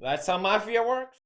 That's how mafia works?